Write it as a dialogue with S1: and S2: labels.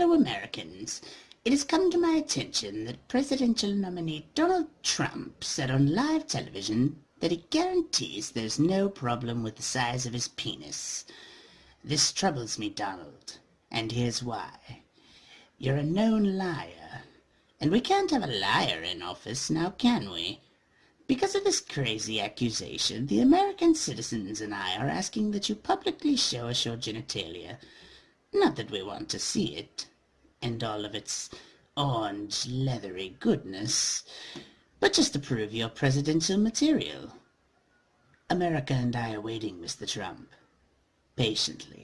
S1: citizens, it has come to my attention that presidential nominee Donald Trump said on live television that he guarantees there's no problem with the size of his penis. This troubles me, Donald, and here's why. You're a known liar, and we can't have a liar in office, now can we? Because of this crazy accusation, the American citizens and I are asking that you publicly show us your genitalia. Not that we want to see it, and all of its orange leathery goodness, but just to prove your presidential material. America and I are waiting, Mr. Trump. Patiently.